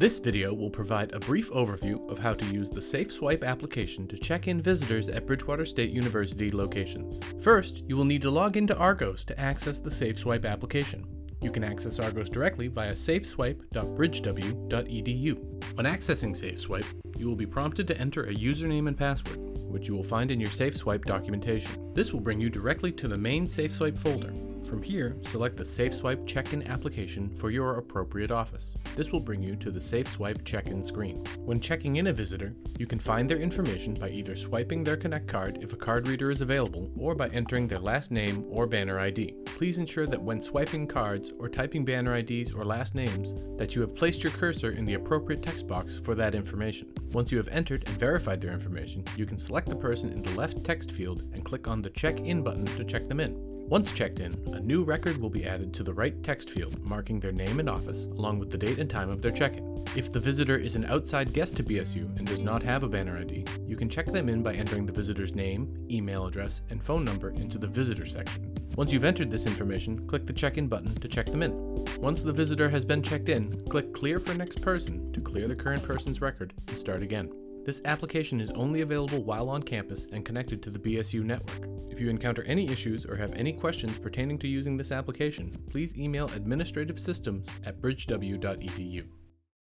This video will provide a brief overview of how to use the SafeSwipe application to check in visitors at Bridgewater State University locations. First, you will need to log into Argos to access the SafeSwipe application. You can access Argos directly via safeswipe.bridgew.edu. When accessing SafeSwipe, you will be prompted to enter a username and password, which you will find in your SafeSwipe documentation. This will bring you directly to the main SafeSwipe folder. From here, select the SafeSwipe check-in application for your appropriate office. This will bring you to the SafeSwipe check-in screen. When checking in a visitor, you can find their information by either swiping their Connect card if a card reader is available, or by entering their last name or banner ID. Please ensure that when swiping cards or typing banner IDs or last names, that you have placed your cursor in the appropriate text box for that information. Once you have entered and verified their information, you can select the person in the left text field and click on the Check In button to check them in. Once checked in, a new record will be added to the right text field marking their name and office, along with the date and time of their check-in. If the visitor is an outside guest to BSU and does not have a banner ID, you can check them in by entering the visitor's name, email address, and phone number into the visitor section. Once you've entered this information, click the check-in button to check them in. Once the visitor has been checked in, click Clear for Next Person to clear the current person's record and start again. This application is only available while on campus and connected to the BSU network. If you encounter any issues or have any questions pertaining to using this application, please email administrative systems at bridgew.edu.